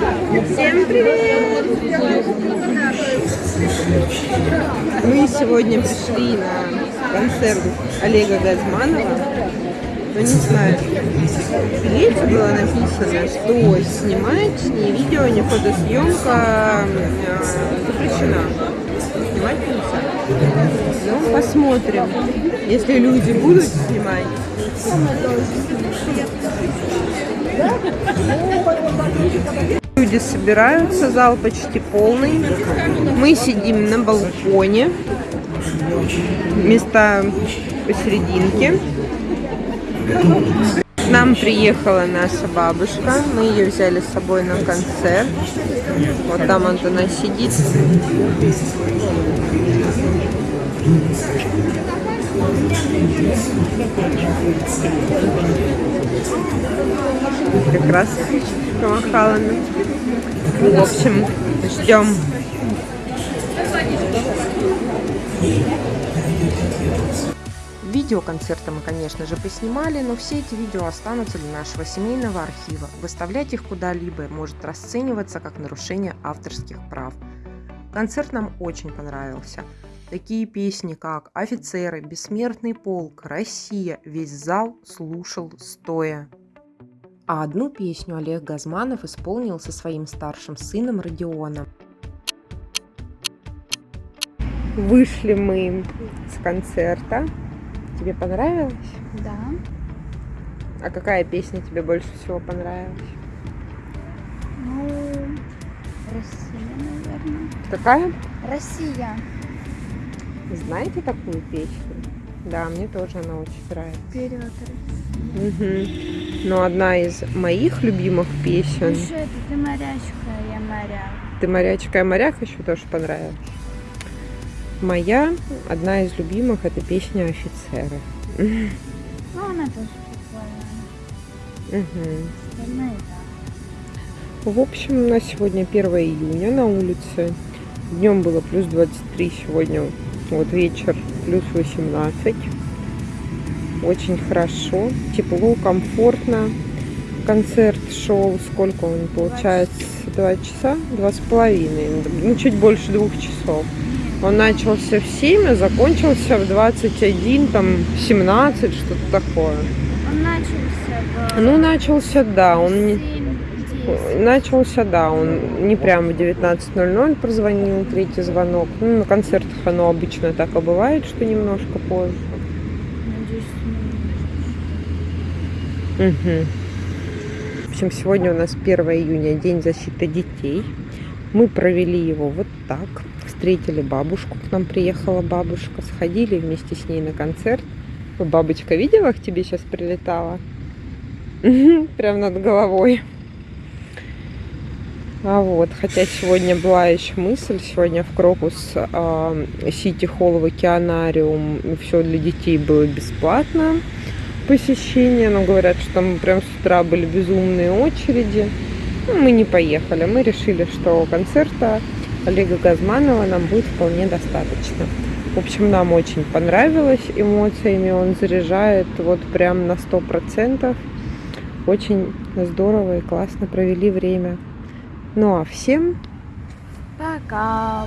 Всем привет! Мы сегодня пришли на концерт Олега Газманова. Ну, не знаю, в билете было написано, что снимать ни видео, ни фотосъемка э, запрещена. Снимать нельзя. Ну, посмотрим. Если люди будут снимать, Люди собираются, зал почти полный. Мы сидим на балконе. Места посерединке. К нам приехала наша бабушка. Мы ее взяли с собой на концерт. Вот там вот она сидит. Раз помахала нам. В общем, ждем. Видео концерта мы, конечно же, поснимали, но все эти видео останутся для нашего семейного архива. Выставлять их куда-либо может расцениваться как нарушение авторских прав. Концерт нам очень понравился. Такие песни, как «Офицеры», «Бессмертный полк», «Россия» весь зал слушал стоя. А одну песню Олег Газманов исполнил со своим старшим сыном Родионом. Вышли мы с концерта. Тебе понравилось? Да. А какая песня тебе больше всего понравилась? Ну, Россия, наверное. Какая? Россия. Знаете такую песню? Да, мне тоже она очень нравится. Вперед, Угу. Но одна из моих любимых песен. Что это? Ты морячка, я моряк. Ты морячка, я моряк еще тоже понравилась. Моя, одна из любимых, это песня офицеры. Ну, она тоже прикольная. Угу. В общем, у нас сегодня 1 июня на улице. Днем было плюс 23, сегодня вот вечер плюс 18. Очень хорошо, тепло, комфортно. Концерт шел, сколько он получается, два часа, два с половиной, ну чуть больше двух часов. Он начался в 7, а закончился в 21, там 17, что-то такое. Он начался в Ну, начался, да, он не... 7-10. Начался, да, он не прямо в 19.00 прозвонил, третий звонок. Ну, на концертах оно обычно так и бывает, что немножко позже. Мгм. В общем, сегодня у нас 1 июня, День защиты детей. Мы провели его вот так. Встретили бабушку, к нам приехала бабушка, сходили вместе с ней на концерт. Бабочка видела, к тебе сейчас прилетала? Прям над головой. А вот, хотя сегодня была еще мысль, сегодня в Крокус а, Сити Холл в Океанариум все для детей было бесплатно посещение, но говорят, что там прям с утра были безумные очереди. Ну, мы не поехали, мы решили, что концерта Олега Газманова нам будет вполне достаточно. В общем, нам очень понравилось эмоциями, он заряжает вот прям на сто процентов. Очень здорово и классно провели время. Ну а всем Пока.